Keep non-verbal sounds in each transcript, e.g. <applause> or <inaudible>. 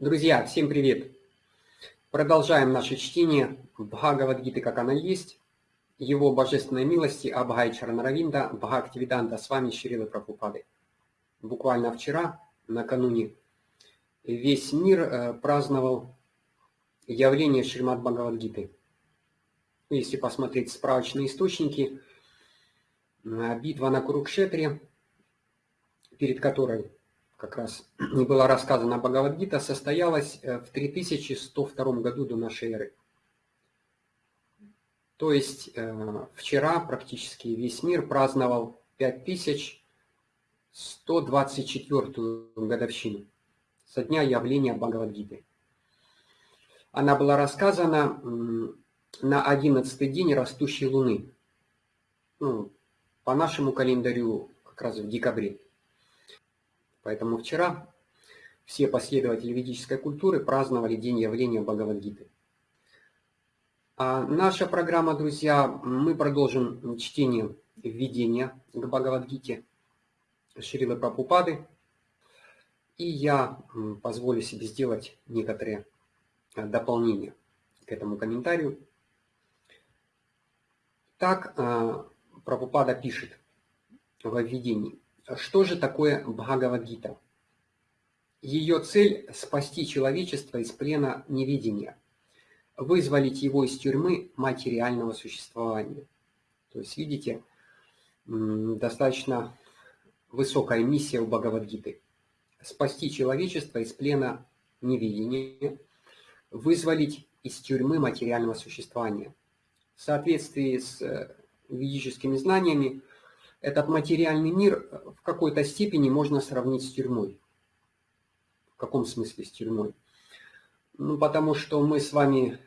Друзья, всем привет! Продолжаем наше чтение Бхагавадгиты, как она есть, его божественной милости Абхай Чаранаравинда, Бхактивиданта, с вами Шрилы Прабхупады. Буквально вчера, накануне, весь мир э, праздновал явление Шримад Бхагавадгиты. Если посмотреть справочные источники, э, битва на Курукшетре, перед которой как раз <clears throat> не была рассказана Бхагавадгита, состоялась э, в 3102 году до нашей эры. То есть э, вчера практически весь мир праздновал 5124 годовщину со дня явления Бхагавадгиты. Она была рассказана на 11 день растущей луны. Ну, по нашему календарю как раз в декабре. Поэтому вчера все последователи ведической культуры праздновали день явления Бхагавадгиты. А наша программа, друзья, мы продолжим чтение введения к Бхагавадгите Шрилы Прабхупады. И я позволю себе сделать некоторые э, дополнения к этому комментарию. Так э, Прабхупада пишет во введении. Что же такое Бхагавадгита? Ее цель – спасти человечество из плена невидения, вызволить его из тюрьмы материального существования. То есть, видите, достаточно высокая миссия у Бхагавадгиты – спасти человечество из плена невидения, вызволить из тюрьмы материального существования. В соответствии с э, ведическими знаниями, этот материальный мир в какой-то степени можно сравнить с тюрьмой. В каком смысле с тюрьмой? Ну, потому что мы с вами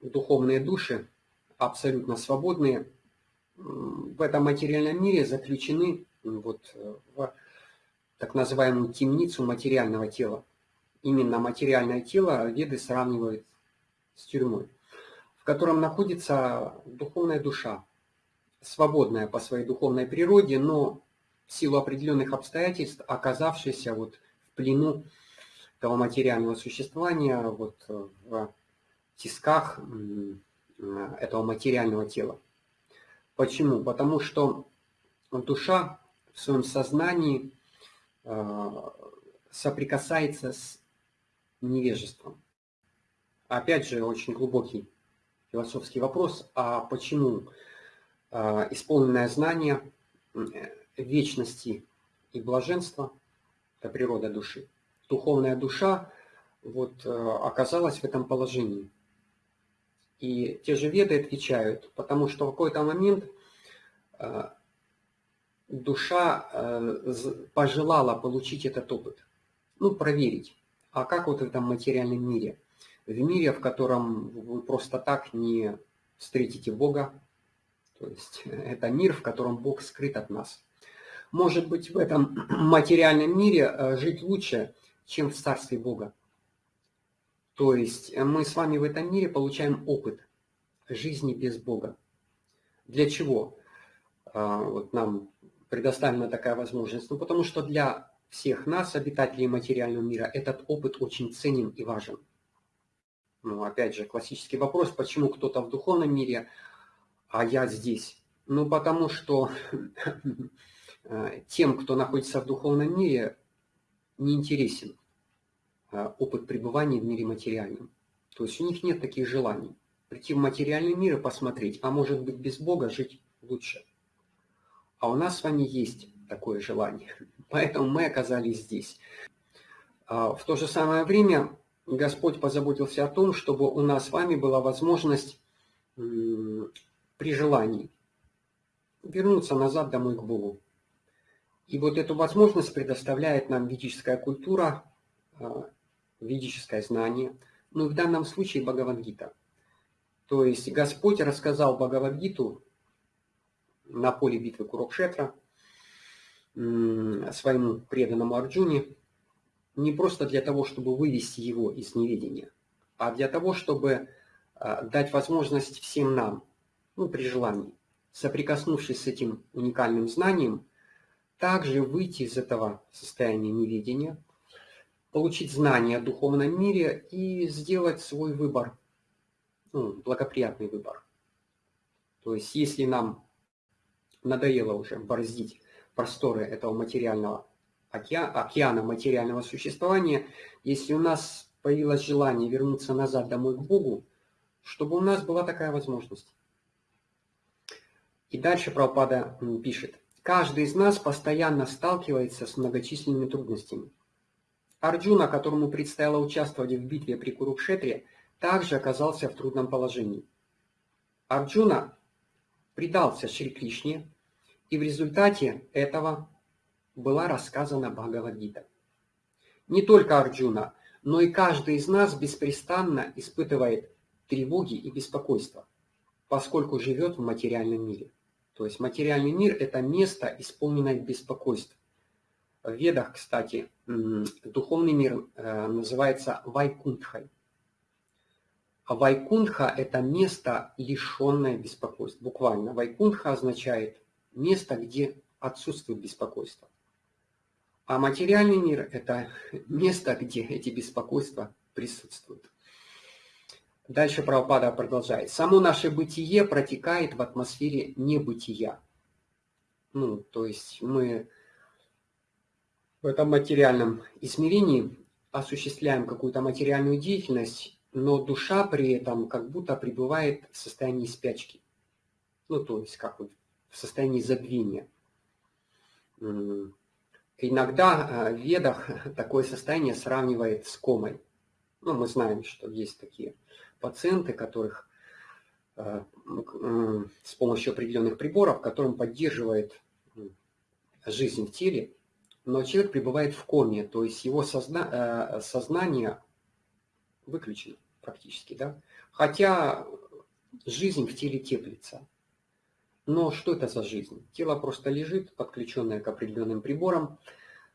духовные души, абсолютно свободные, в этом материальном мире заключены вот в так называемую темницу материального тела. Именно материальное тело веды сравнивают с тюрьмой, в котором находится духовная душа, свободная по своей духовной природе, но в силу определенных обстоятельств, оказавшаяся вот в плену того материального существования, вот в тисках этого материального тела. Почему? Потому что душа в своем сознании э, соприкасается с невежеством. Опять же, очень глубокий философский вопрос, а почему а, исполненное знание вечности и блаженства – это природа души. Духовная душа вот, э, оказалась в этом положении. И те же веды отвечают, потому что в какой-то момент э, душа э, пожелала получить этот опыт, ну, проверить, а как вот в этом материальном мире, в мире, в котором вы просто так не встретите Бога, то есть это мир, в котором Бог скрыт от нас. Может быть, в этом <clears throat> материальном мире э, жить лучше, чем в Царстве Бога. То есть мы с вами в этом мире получаем опыт жизни без Бога. Для чего а, вот нам предоставлена такая возможность? Ну, потому что для всех нас, обитателей материального мира, этот опыт очень ценен и важен. Ну, опять же, классический вопрос, почему кто-то в духовном мире а я здесь? Ну, потому что э, тем, кто находится в духовном мире, не интересен э, опыт пребывания в мире материальном. То есть у них нет таких желаний. Прийти в материальный мир и посмотреть, а может быть без Бога жить лучше. А у нас с вами есть такое желание. <laughs> Поэтому мы оказались здесь. А в то же самое время Господь позаботился о том, чтобы у нас с вами была возможность при желании вернуться назад домой к Богу. И вот эту возможность предоставляет нам ведическая культура, а, ведическое знание, ну и в данном случае Бхагавангита. То есть Господь рассказал Бхагавангиту на поле битвы Курукшетра своему преданному Арджуне, не просто для того, чтобы вывести его из неведения, а для того, чтобы а, дать возможность всем нам ну, при желании, соприкоснувшись с этим уникальным знанием, также выйти из этого состояния неведения получить знания о духовном мире и сделать свой выбор, ну, благоприятный выбор. То есть, если нам надоело уже бороздить просторы этого материального океана, океана материального существования, если у нас появилось желание вернуться назад домой к Богу, чтобы у нас была такая возможность. И дальше Прабхупада пишет. Каждый из нас постоянно сталкивается с многочисленными трудностями. Арджуна, которому предстояло участвовать в битве при Курукшетре, также оказался в трудном положении. Арджуна предался Шри Кришне, и в результате этого была рассказана Бхагавадгита. Не только Арджуна, но и каждый из нас беспрестанно испытывает тревоги и беспокойство, поскольку живет в материальном мире. То есть материальный мир – это место, исполненное беспокойств. В Ведах, кстати, духовный мир э, называется Вайкунтхой. А Вайкунтха – это место, лишенное беспокойств. Буквально. Вайкунтха означает место, где отсутствует беспокойство. А материальный мир – это <laughs> место, где эти беспокойства присутствуют. Дальше Прабхупада продолжает. Само наше бытие протекает в атмосфере небытия. Ну, то есть мы в этом материальном измерении осуществляем какую-то материальную деятельность, но душа при этом как будто пребывает в состоянии спячки. Ну, то есть как вот в состоянии забвения. Иногда э, в ведах <laughs> такое состояние сравнивает с комой. Ну, мы знаем, что есть такие пациенты, которых э, с помощью определенных приборов, которым поддерживает жизнь в теле, но человек пребывает в коме, то есть его созна э, сознание выключено практически, да, хотя жизнь в теле теплится. Но что это за жизнь? Тело просто лежит, подключенное к определенным приборам,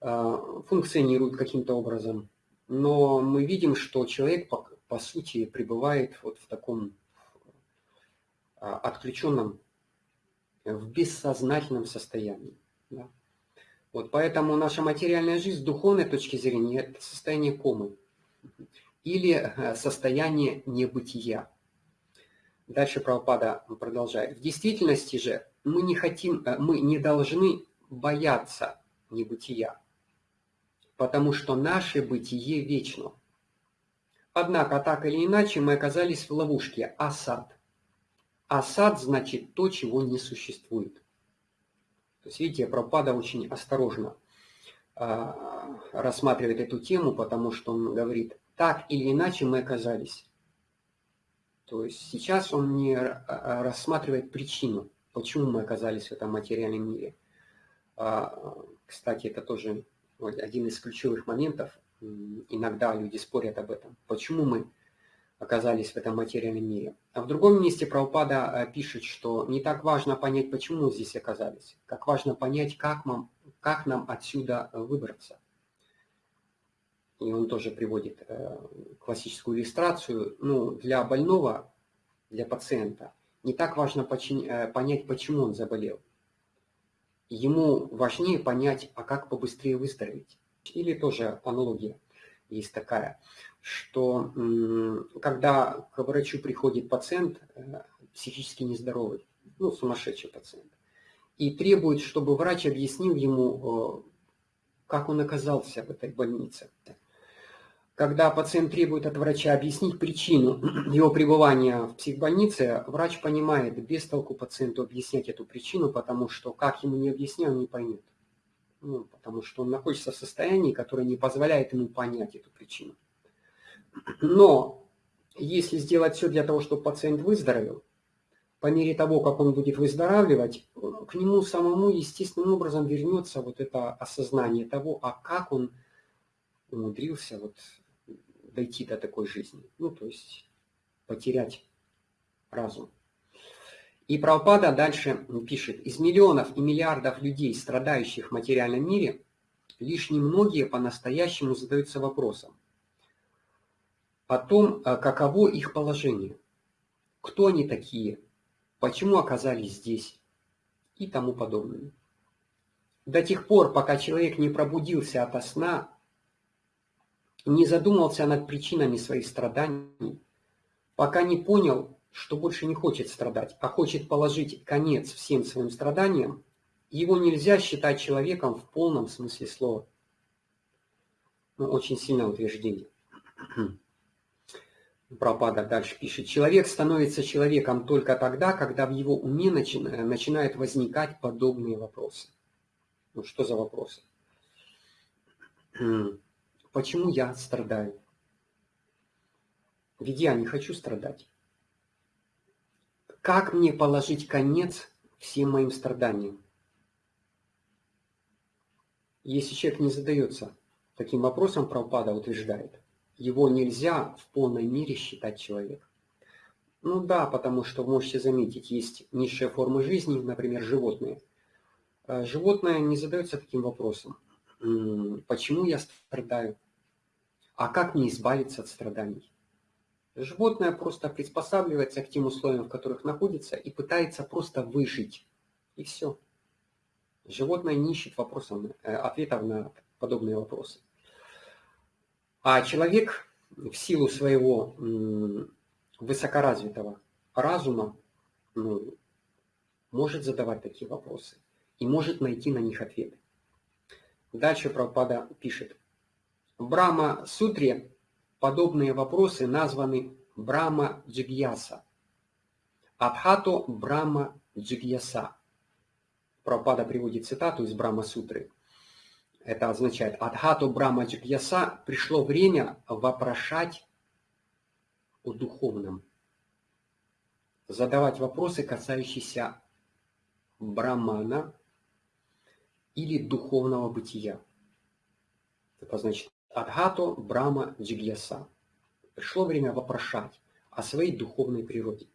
э, функционирует каким-то образом, но мы видим, что человек по, по сути пребывает вот в таком а, отключенном, в бессознательном состоянии. Да? Вот поэтому наша материальная жизнь с духовной точки зрения – это состояние комы или э, состояние небытия. Дальше Прабхупада продолжает. В действительности же мы не хотим, э, мы не должны бояться небытия потому что наше бытие вечно. Однако, так или иначе, мы оказались в ловушке осад. Осад значит то, чего не существует. То есть, видите, Пропада очень осторожно а, рассматривает эту тему, потому что он говорит, так или иначе мы оказались. То есть сейчас он не а, рассматривает причину, почему мы оказались в этом материальном мире. А, кстати, это тоже вот один из ключевых моментов, иногда люди спорят об этом, почему мы оказались в этом материальном мире. А в другом месте Прабхупада э, пишет, что не так важно понять, почему мы здесь оказались, как важно понять, как нам, как нам отсюда выбраться. И он тоже приводит э, классическую иллюстрацию. Ну, для больного, для пациента, не так важно э, понять, почему он заболел ему важнее понять, а как побыстрее выздороветь. Или тоже аналогия есть такая, что когда к врачу приходит пациент э, психически нездоровый, ну, сумасшедший пациент, и требует, чтобы врач объяснил ему, э, как он оказался в этой больнице. Когда пациент требует от врача объяснить причину <clears throat> его пребывания в психбольнице, врач понимает, без толку пациенту объяснять эту причину, потому что как ему не объяснял, он не поймет. Ну, потому что он находится в состоянии, которое не позволяет ему понять эту причину. <clears throat> Но если сделать все для того, чтобы пациент выздоровел, по мере того, как он будет выздоравливать, к нему самому естественным образом вернется вот это осознание того, а как он умудрился вот дойти до такой жизни. Ну, то есть потерять разум. И Прабхупада дальше пишет, из миллионов и миллиардов людей, страдающих в материальном мире, лишь немногие по-настоящему задаются вопросом о том, а каково их положение, кто они такие, почему оказались здесь и тому подобное. До тех пор, пока человек не пробудился ото сна, не задумался над причинами своих страданий, пока не понял, что больше не хочет страдать, а хочет положить конец всем своим страданиям, его нельзя считать человеком в полном смысле слова. Ну, очень сильное утверждение. <clears throat> Пропада дальше пишет. Человек становится человеком только тогда, когда в его уме начи... начинают возникать подобные вопросы. Ну что за вопросы? <clears throat> Почему я страдаю? Ведь я не хочу страдать. Как мне положить конец всем моим страданиям? Если человек не задается таким вопросом, Прабхупада утверждает, его нельзя в полной мере считать человеком. Ну да, потому что, можете заметить, есть низшие формы жизни, например, животные. А животное не задается таким вопросом. Почему я страдаю? А как мне избавиться от страданий? Животное просто приспосабливается к тем условиям, в которых находится, и пытается просто выжить. И все. Животное не ищет вопросов, э, ответов на подобные вопросы. А человек в силу своего высокоразвитого разума ну, может задавать такие вопросы и может найти на них ответы. Дальше Прабхупада пишет. В Брахма-сутре подобные вопросы названы Брахма Джигьяса. Абхато Брахма Джигьяса. Прабхупада приводит цитату из Брахма-сутры. Это означает Адхату Брахма Джигьяса пришло время вопрошать о духовном. Задавать вопросы, касающиеся Брамана или духовного бытия. Это значит Адхату Брама Джигьяса. Пришло время вопрошать о своей духовной природе.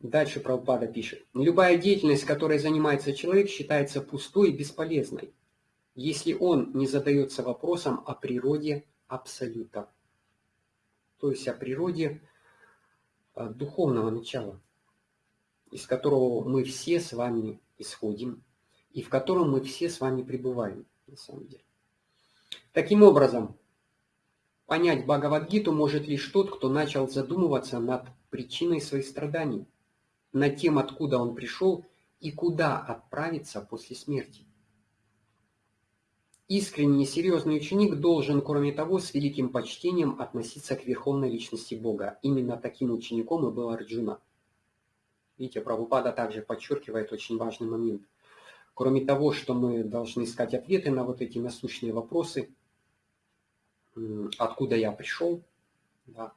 Дальше Прабхупада пишет. Любая деятельность, которой занимается человек, считается пустой и бесполезной, если он не задается вопросом о природе Абсолюта, то есть о природе э, духовного начала, из которого мы все с вами исходим и в котором мы все с вами пребываем, на самом деле. Таким образом, понять Бхагавадгиту может лишь тот, кто начал задумываться над причиной своих страданий, над тем, откуда он пришел и куда отправиться после смерти. Искренний серьезный ученик должен, кроме того, с великим почтением относиться к верховной личности Бога. Именно таким учеником и был Арджуна. Видите, Прабхупада также подчеркивает очень важный момент. Кроме того, что мы должны искать ответы на вот эти насущные вопросы, откуда я пришел, да,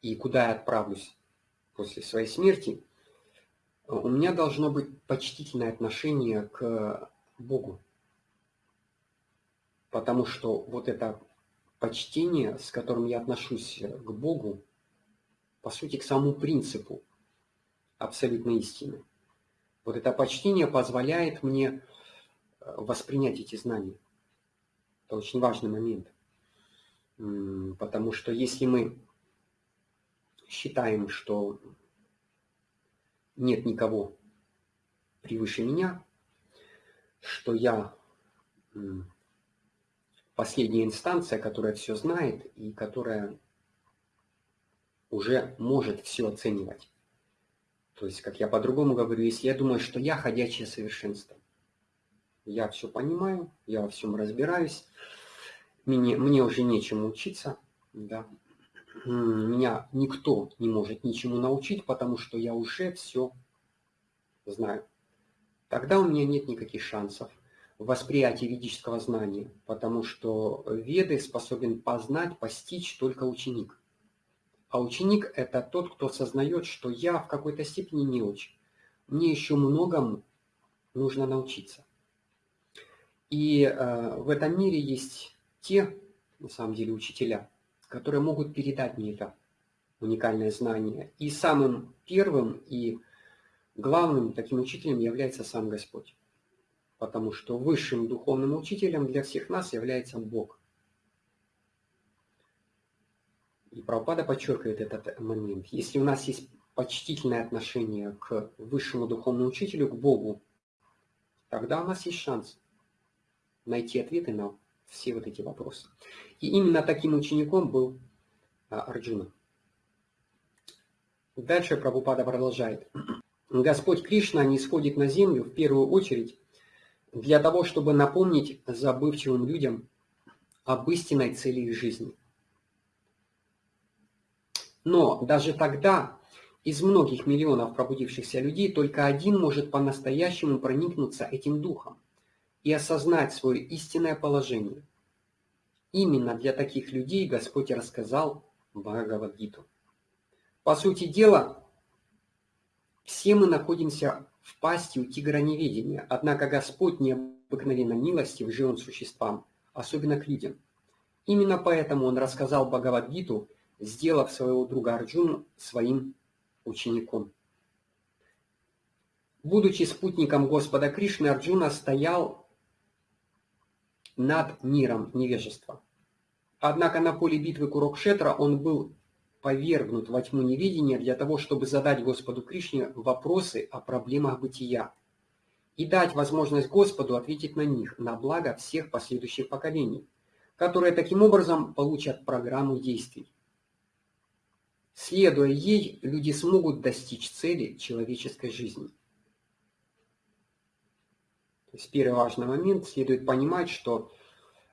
и куда я отправлюсь после своей смерти, у меня должно быть почтительное отношение к Богу. Потому что вот это почтение, с которым я отношусь к Богу, по сути, к самому принципу абсолютной истины – вот это почтение позволяет мне э, воспринять эти знания. Это очень важный момент. Потому что если мы считаем, что нет никого превыше меня, что я последняя инстанция, которая все знает и которая уже может все оценивать, то есть, как я по-другому говорю, если я думаю, что я ходячее совершенство, я все понимаю, я во всем разбираюсь, мне, мне уже нечему учиться, да, меня никто не может ничему научить, потому что я уже все знаю. Тогда у меня нет никаких шансов в восприятии ведического знания, потому что веды способен познать, постичь только ученик. А ученик – это тот, кто осознает, что я в какой-то степени очень. Мне еще многому нужно научиться. И э, в этом мире есть те, на самом деле, учителя, которые могут передать мне это уникальное знание. И самым первым и главным таким учителем является сам Господь. Потому что высшим духовным учителем для всех нас является Бог – И Прабхупада подчеркивает этот момент. Если у нас есть почтительное отношение к высшему духовному учителю, к Богу, тогда у нас есть шанс найти ответы на все вот эти вопросы. И именно таким учеником был а, Арджуна. Дальше Прабхупада продолжает. Господь Кришна не сходит на землю в первую очередь для того, чтобы напомнить забывчивым людям об истинной цели их жизни. Но даже тогда из многих миллионов пробудившихся людей только один может по-настоящему проникнуться этим духом и осознать свое истинное положение. Именно для таких людей Господь рассказал Бхагавадгиту. По сути дела, все мы находимся в пасти у тигра неведения, однако Господь необыкновенно милостив живым существам, особенно к людям. Именно поэтому Он рассказал Бхагавадгиту, сделав своего друга Арджуну своим учеником. Будучи спутником Господа Кришны, Арджуна стоял над миром невежества. Однако на поле битвы Курокшетра он был повергнут во тьму невидения для того, чтобы задать Господу Кришне вопросы о проблемах бытия и дать возможность Господу ответить на них на благо всех последующих поколений, которые таким образом получат программу действий. Следуя ей, люди смогут достичь цели человеческой жизни. То есть первый важный момент, следует понимать, что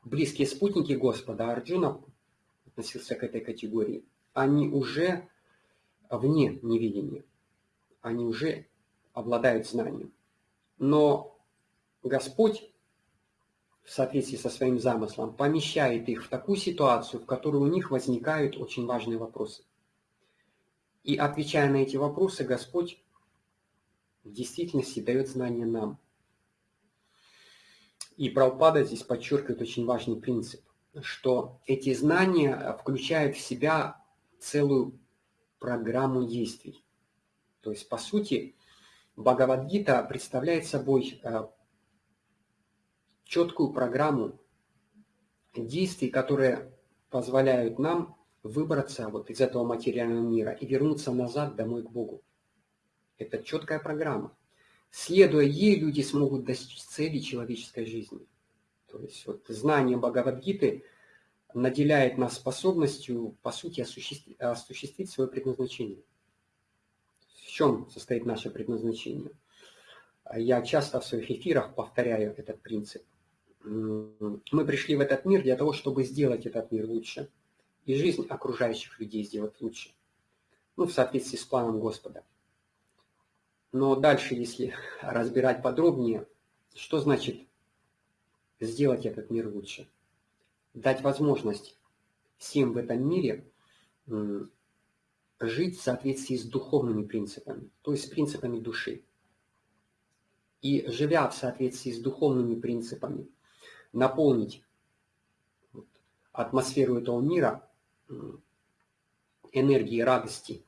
близкие спутники Господа, Арджуна относился к этой категории, они уже вне невидения, они уже обладают знанием. Но Господь в соответствии со своим замыслом помещает их в такую ситуацию, в которой у них возникают очень важные вопросы. И отвечая на эти вопросы, Господь в действительности дает знания нам. И Прабхупада здесь подчеркивает очень важный принцип, что эти знания включают в себя целую программу действий. То есть, по сути, Бхагавадгита представляет собой э, четкую программу действий, которые позволяют нам выбраться вот из этого материального мира и вернуться назад домой к Богу. Это четкая программа. Следуя ей, люди смогут достичь цели человеческой жизни. То есть вот знание Бхагавадгиты наделяет нас способностью, по сути, осуществить, осуществить свое предназначение. В чем состоит наше предназначение? Я часто в своих эфирах повторяю этот принцип. Мы пришли в этот мир для того, чтобы сделать этот мир лучше и жизнь окружающих людей сделать лучше. Ну, в соответствии с планом Господа. Но дальше, если <laughs> разбирать подробнее, что значит сделать этот мир лучше? Дать возможность всем в этом мире жить в соответствии с духовными принципами, то есть с принципами души. И живя в соответствии с духовными принципами, наполнить атмосферу этого мира энергией радости,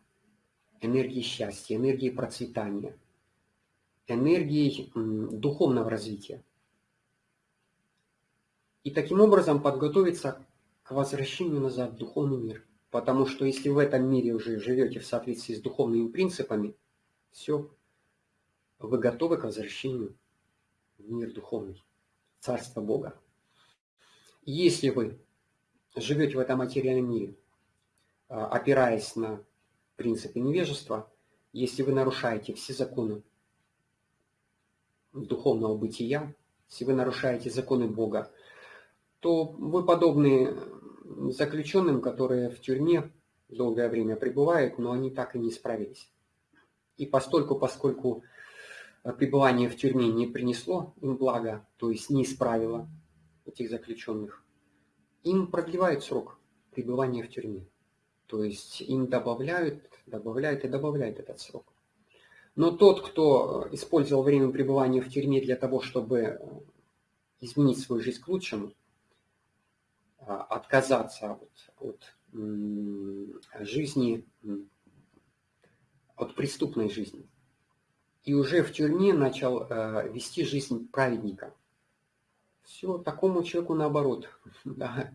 энергии счастья, энергии процветания, энергией духовного развития. И таким образом подготовиться к возвращению назад в духовный мир. Потому что если в этом мире уже живете в соответствии с духовными принципами, все, вы готовы к возвращению в мир духовный, Царство Бога. Если вы живете в этом материальном мире, а, опираясь на принципы невежества, если вы нарушаете все законы духовного бытия, если вы нарушаете законы Бога, то вы подобны заключенным, которые в тюрьме долгое время пребывают, но они так и не справились. И постольку, поскольку пребывание в тюрьме не принесло им блага, то есть не исправило этих заключенных, им продлевают срок пребывания в тюрьме. То есть им добавляют, добавляют и добавляют этот срок. Но тот, кто использовал время пребывания в тюрьме для того, чтобы изменить свою жизнь к лучшему, а, отказаться от, от жизни, от преступной жизни, и уже в тюрьме начал э, вести жизнь праведника. Все, такому человеку наоборот. <laughs> Да,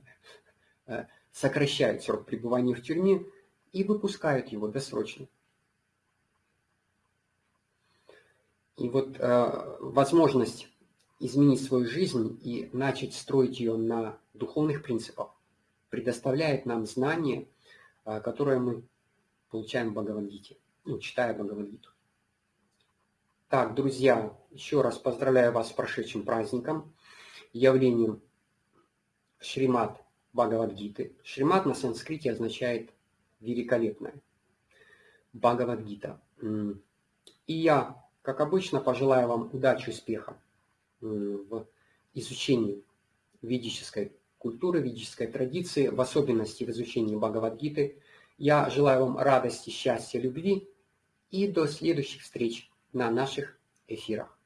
э, сокращают срок пребывания в тюрьме и выпускают его досрочно. И вот э, возможность изменить свою жизнь и начать строить ее на духовных принципах, предоставляет нам знания, а, которые мы получаем в Бхагавадгите, ну, читая Бхагавадгиту. Так, друзья, еще раз поздравляю вас с прошедшим праздником, явлением Шримат Бхагавадгиты. Шримат на санскрите означает «великолепное». Бхагавадгита. И я, как обычно, пожелаю вам удачи, успеха в изучении ведической культуры, ведической традиции, в особенности в изучении Бхагавадгиты. Я желаю вам радости, счастья, любви и до следующих встреч на наших эфирах.